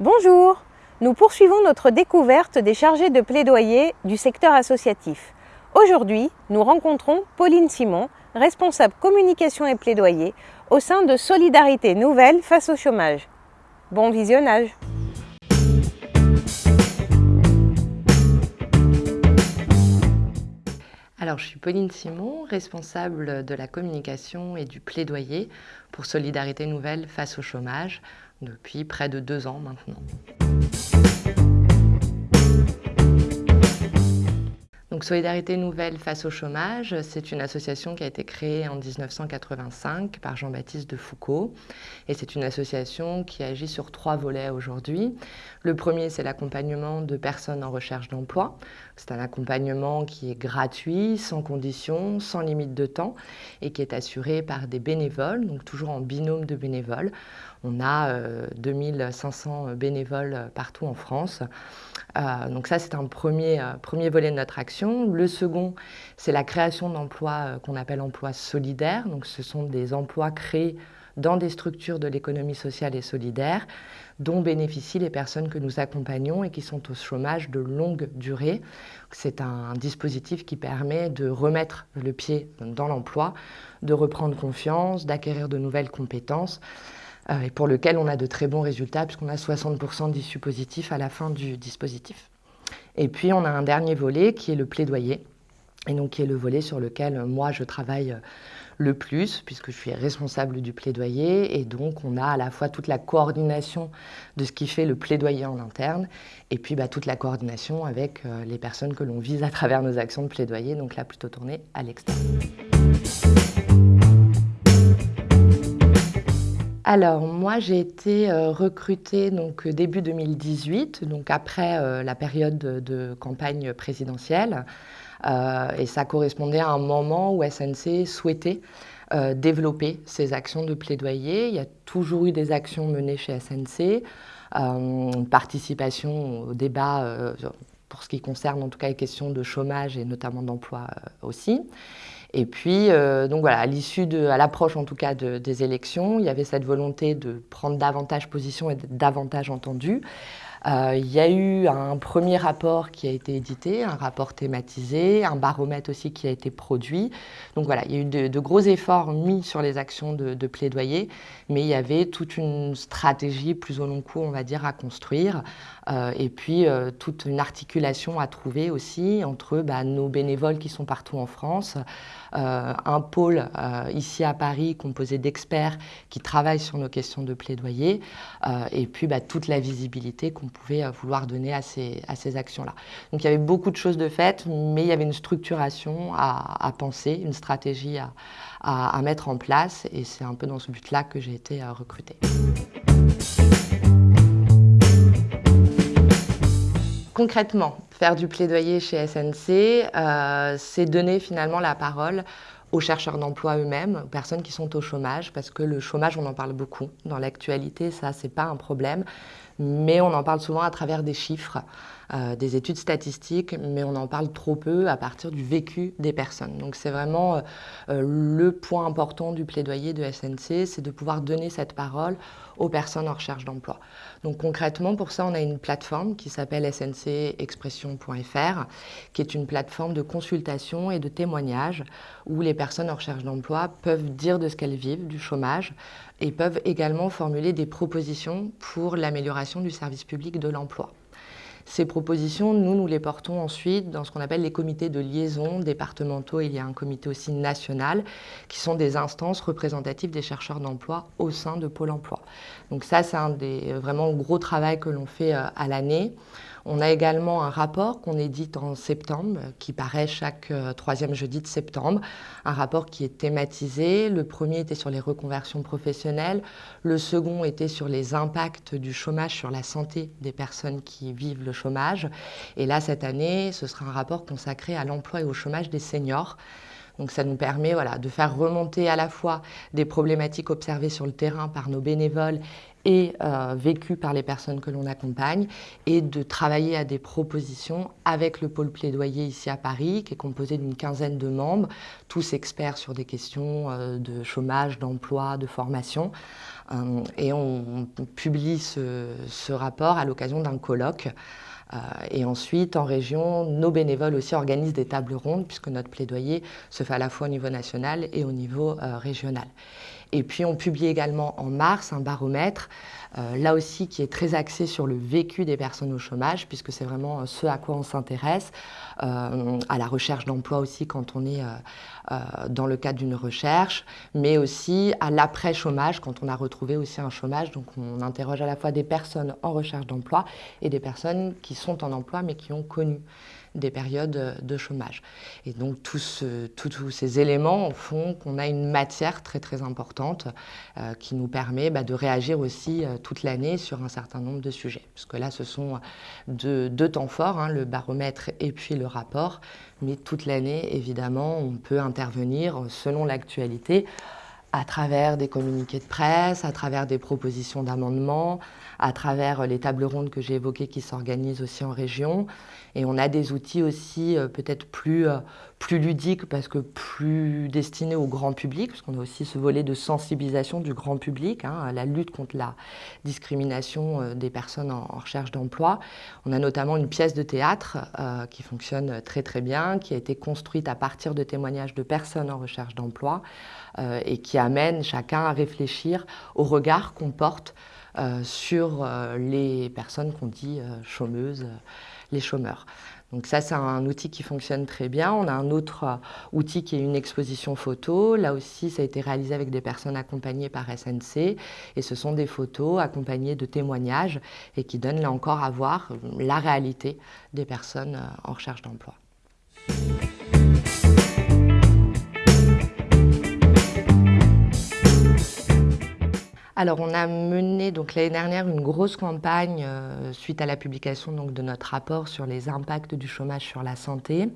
Bonjour Nous poursuivons notre découverte des chargés de plaidoyer du secteur associatif. Aujourd'hui, nous rencontrons Pauline Simon, responsable communication et plaidoyer au sein de Solidarité Nouvelle face au chômage. Bon visionnage Alors, je suis Pauline Simon, responsable de la communication et du plaidoyer pour Solidarité Nouvelle face au chômage depuis près de deux ans maintenant. Solidarité Nouvelle face au chômage, c'est une association qui a été créée en 1985 par Jean-Baptiste de Foucault. Et c'est une association qui agit sur trois volets aujourd'hui. Le premier, c'est l'accompagnement de personnes en recherche d'emploi. C'est un accompagnement qui est gratuit, sans condition, sans limite de temps et qui est assuré par des bénévoles, donc toujours en binôme de bénévoles. On a 2500 euh, bénévoles partout en France. Euh, donc ça, c'est un premier, euh, premier volet de notre action. Le second, c'est la création d'emplois qu'on appelle emplois solidaires. Donc ce sont des emplois créés dans des structures de l'économie sociale et solidaire dont bénéficient les personnes que nous accompagnons et qui sont au chômage de longue durée. C'est un dispositif qui permet de remettre le pied dans l'emploi, de reprendre confiance, d'acquérir de nouvelles compétences euh, et pour lequel on a de très bons résultats puisqu'on a 60% d'issues positives à la fin du dispositif. Et puis on a un dernier volet qui est le plaidoyer, et donc qui est le volet sur lequel moi je travaille le plus, puisque je suis responsable du plaidoyer, et donc on a à la fois toute la coordination de ce qui fait le plaidoyer en interne, et puis bah, toute la coordination avec euh, les personnes que l'on vise à travers nos actions de plaidoyer, donc là plutôt tournée à l'extérieur. Alors moi j'ai été euh, recrutée donc début 2018, donc après euh, la période de, campagne présidentielle, euh, et ça correspondait à un moment où SNC souhaitait développer ses actions de plaidoyer. Il y a toujours eu des actions menées chez SNC, une participation au débat pour ce qui concerne en tout cas les questions de chômage et notamment d'emploi aussi. Et puis, euh, donc voilà, à l'issue de, à l'approche en tout cas des élections, il y avait cette volonté de prendre davantage position et d'être davantage entendu. Euh, il y a eu un premier rapport qui a été édité, un rapport thématisé, un baromètre aussi qui a été produit. Donc voilà, il y a eu de, gros efforts mis sur les actions de, plaidoyer, mais il y avait toute une stratégie plus au long cours, on va dire, à construire, et puis euh, toute une articulation à trouver aussi entre bah, nos bénévoles qui sont partout en France, un pôle ici à Paris composé d'experts qui travaillent sur nos questions de plaidoyer, et puis bah, toute la visibilité qu'on pouvait euh, vouloir donner à ces, actions-là. Donc il y avait beaucoup de choses de faites, mais il y avait une structuration à, penser, une stratégie à, mettre en place, et c'est un peu dans ce but-là que j'ai été euh, recrutée. Concrètement, faire du plaidoyer chez SNC, euh, c'est donner finalement la parole aux chercheurs d'emploi eux-mêmes, aux personnes qui sont au chômage, parce que le chômage, on en parle beaucoup dans l'actualité, ça, c'est pas un problème, mais on en parle souvent à travers des chiffres, euh, des études statistiques, mais on en parle trop peu à partir du vécu des personnes. Donc c'est vraiment euh, euh, le point important du plaidoyer de SNC, c'est de pouvoir donner cette parole aux personnes en recherche d'emploi. Donc concrètement, pour ça, on a une plateforme qui s'appelle sncexpression.fr, qui est une plateforme de consultation et de témoignage où les personnes en recherche d'emploi peuvent dire de ce qu'elles vivent, du chômage, et peuvent également formuler des propositions pour l'amélioration du service public de l'emploi. Ces propositions, nous, nous les portons ensuite dans ce qu'on appelle les comités de liaison départementaux. Il y a un comité aussi national qui sont des instances représentatives des chercheurs d'emploi au sein de Pôle emploi. Donc ça, c'est un des vraiment gros travaux que l'on fait euh, à l'année. On a également un rapport qu'on édite en septembre, qui paraît chaque euh, troisième jeudi de septembre. Un rapport qui est thématisé. Le premier était sur les reconversions professionnelles. Le second était sur les impacts du chômage sur la santé des personnes qui vivent le chômage. Et là, cette année, ce sera un rapport consacré à l'emploi et au chômage des seniors. Donc ça nous permet de faire remonter à la fois des problématiques observées sur le terrain par nos bénévoles et euh, vécues par les personnes que l'on accompagne et de travailler à des propositions avec le pôle plaidoyer ici à Paris qui est composé d'une quinzaine de membres, tous experts sur des questions euh, de chômage, d'emploi, de formation. Euh, et on, publie ce, rapport à l'occasion d'un colloque et ensuite, en région, nos bénévoles aussi organisent des tables rondes, puisque notre plaidoyer se fait à la fois au niveau national et au niveau euh, régional. Et puis, on publie également en mars un baromètre euh, là aussi qui est très axé sur le vécu des personnes au chômage, puisque c'est vraiment euh, ce à quoi on s'intéresse, euh, à la recherche d'emploi aussi quand on est dans le cadre d'une recherche, mais aussi à l'après-chômage, quand on a retrouvé aussi un chômage. Donc on interroge à la fois des personnes en recherche d'emploi et des personnes qui sont en emploi mais qui ont connu des périodes de chômage. Et donc tous, ces éléments font qu'on a une matière très très importante euh, qui nous permet bah, de réagir aussi euh, toute l'année sur un certain nombre de sujets. Parce que là, ce sont deux, deux temps forts, hein, le baromètre et puis le rapport. Mais toute l'année, évidemment, on peut intervenir selon l'actualité à travers des communiqués de presse, à travers des propositions d'amendements, à travers les tables rondes que j'ai évoquées qui s'organisent aussi en région. Et on a des outils aussi euh, peut-être plus, euh, plus ludiques parce que plus destinés au grand public, parce qu'on a aussi ce volet de sensibilisation du grand public, hein, la lutte contre la discrimination euh, des personnes en, recherche d'emploi. On a notamment une pièce de théâtre qui fonctionne très très bien, qui a été construite à partir de témoignages de personnes en recherche d'emploi et qui amène chacun à réfléchir au regard qu'on porte sur les personnes qu'on dit chômeuses, les chômeurs. Donc ça, c'est un outil qui fonctionne très bien. On a un autre euh, outil qui est une exposition photo. Là aussi, ça a été réalisé avec des personnes accompagnées par SNC. Et ce sont des photos accompagnées de témoignages et qui donnent là encore à voir la réalité des personnes euh, en recherche d'emploi. Alors, on a mené donc l'année dernière une grosse campagne euh, suite à la publication de notre rapport sur les impacts du chômage sur la santé.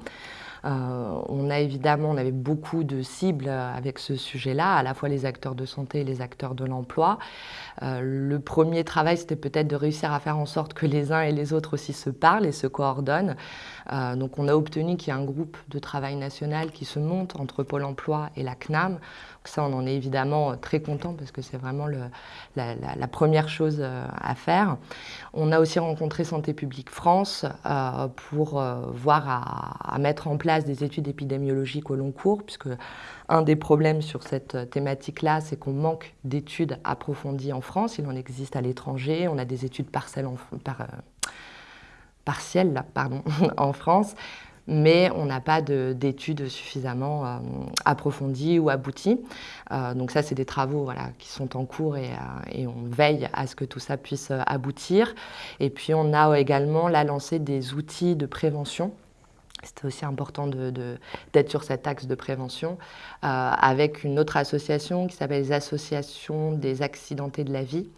Euh, on a évidemment, on avait beaucoup de cibles avec ce sujet-là, à la fois les acteurs de santé et les acteurs de l'emploi. Euh, le premier travail, c'était peut-être de réussir à faire en sorte que les uns et les autres aussi se parlent et se coordonnent. Euh, donc on a obtenu qu'il y ait un groupe de travail national qui se monte entre Pôle emploi et la CNAM. Ça, on en est évidemment très content parce que c'est vraiment la, première chose à faire. On a aussi rencontré Santé publique France pour voir à, mettre en place des études épidémiologiques au long cours, puisque un des problèmes sur cette thématique-là, c'est qu'on manque d'études approfondies en France. Il en existe à l'étranger. On a des études partielles euh, en France mais on n'a pas d'études suffisamment euh, approfondies ou abouties. Euh, donc ça, c'est des travaux qui sont en cours et, et, on veille à ce que tout ça puisse aboutir. Et puis on a également la lancé des outils de prévention c'était aussi important d'être sur cet axe de prévention euh, avec une autre association qui s'appelle les associations des accidentés de la vie.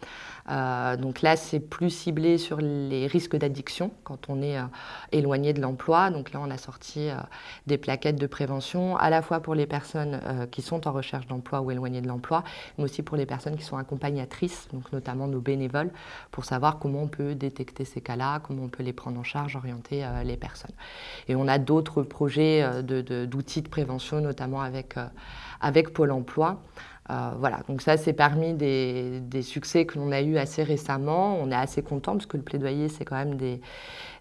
Euh, donc là, c'est plus ciblé sur les risques d'addiction quand on est euh, éloigné de l'emploi. Donc là, on a sorti euh, des plaquettes de prévention, à la fois pour les personnes qui sont en recherche d'emploi ou éloignées de l'emploi, mais aussi pour les personnes qui sont accompagnatrices, donc notamment nos bénévoles, pour savoir comment on peut détecter ces cas-là, comment on peut les prendre en charge, orienter les personnes. Et on a d'autres projets d'outils de, prévention, notamment avec Pôle emploi. Euh, voilà, donc ça c'est parmi des, succès que l'on a eu assez récemment. On est assez content parce que le plaidoyer c'est quand même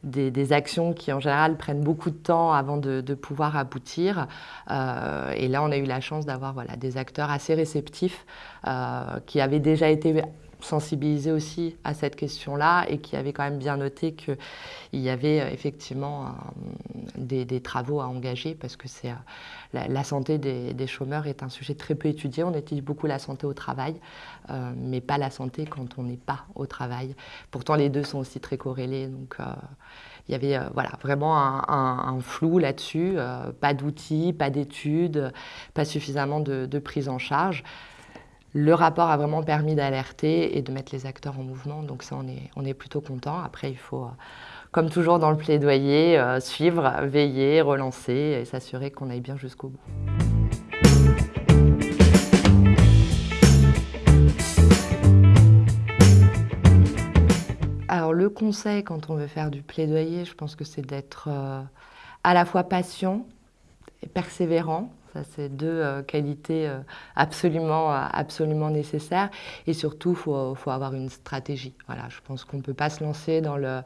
des, actions qui en général prennent beaucoup de temps avant de, pouvoir aboutir. Euh, et là on a eu la chance d'avoir des acteurs assez réceptifs euh, qui avaient déjà été sensibilisés aussi à cette question-là et qui avaient quand même bien noté qu'il y avait euh, effectivement des, travaux à engager parce que c'est euh, la, santé des, chômeurs est un sujet très peu étudié. On étudie beaucoup la santé au travail, euh, mais pas la santé quand on n'est pas au travail. Pourtant, les deux sont aussi très corrélés. Donc, il y avait voilà, vraiment un, flou là-dessus, pas d'outils, pas d'études, pas suffisamment de, de, prise en charge. Le rapport a vraiment permis d'alerter et de mettre les acteurs en mouvement, donc ça, on est, plutôt content. Après, il faut, euh, comme toujours dans le plaidoyer, euh, suivre, veiller, relancer et s'assurer qu'on aille bien jusqu'au bout. Alors le conseil quand on veut faire du plaidoyer, je pense que c'est d'être euh, à la fois patient et persévérant, ça, c'est deux euh, qualités euh, absolument, euh, absolument nécessaires. Et surtout, il faut, faut, avoir une stratégie. Voilà, je pense qu'on ne peut pas se lancer dans le,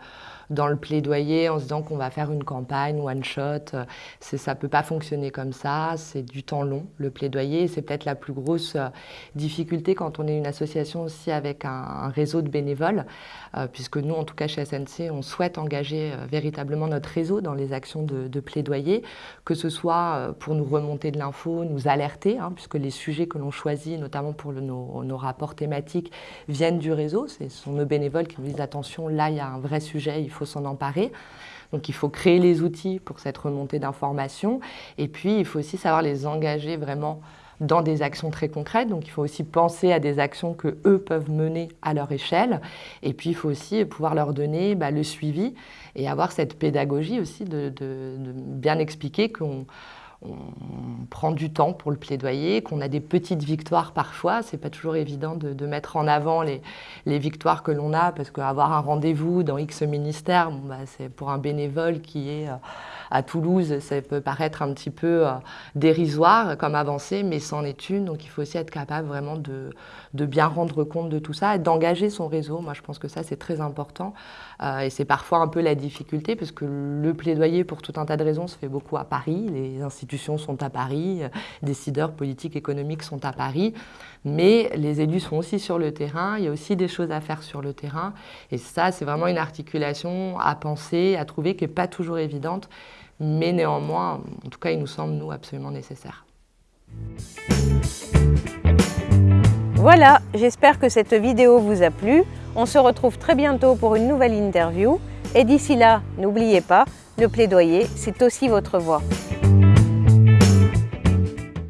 dans le plaidoyer en se disant qu'on va faire une campagne one shot. Ça ne peut pas fonctionner comme ça. C'est du temps long, le plaidoyer. C'est peut-être la plus grosse euh, difficulté quand on est une association aussi avec un, réseau de bénévoles, euh, puisque nous, en tout cas chez SNC, on souhaite engager euh, véritablement notre réseau dans les actions de, plaidoyer, que ce soit pour nous remonter de l'info, nous alerter, hein, puisque les sujets que l'on choisit, notamment pour nos, nos, rapports thématiques, viennent du réseau. Ce sont nos bénévoles qui nous disent attention, là, il y a un vrai sujet, il faut s'en emparer. Donc il faut créer les outils pour cette remontée d'informations. Et puis il faut aussi savoir les engager vraiment dans des actions très concrètes. Donc il faut aussi penser à des actions que eux peuvent mener à leur échelle. Et puis il faut aussi pouvoir leur donner bah, le suivi et avoir cette pédagogie aussi de bien expliquer qu'on on prend du temps pour le plaidoyer, qu'on a des petites victoires parfois. C'est pas toujours évident de, mettre en avant les, victoires que l'on a, parce qu'avoir un rendez-vous dans X ministère, bah, c'est pour un bénévole qui est euh, à Toulouse, ça peut paraître un petit peu euh, dérisoire comme avancée, mais c'en est une. Donc il faut aussi être capable vraiment de, bien rendre compte de tout ça et d'engager son réseau. Moi, je pense que ça, c'est très important. Euh, et c'est parfois un peu la difficulté, parce que le plaidoyer, pour tout un tas de raisons, se fait beaucoup à Paris. Les sont à Paris, euh, décideurs politiques, économiques sont à Paris. Mais les élus sont aussi sur le terrain, il y a aussi des choses à faire sur le terrain. Et ça, c'est vraiment une articulation à penser, à trouver, qui n'est pas toujours évidente mais néanmoins, en tout cas, il nous semble, nous, absolument nécessaire. Voilà, j'espère que cette vidéo vous a plu. On se retrouve très bientôt pour une nouvelle interview. Et d'ici là, n'oubliez pas, le plaidoyer, c'est aussi votre voix.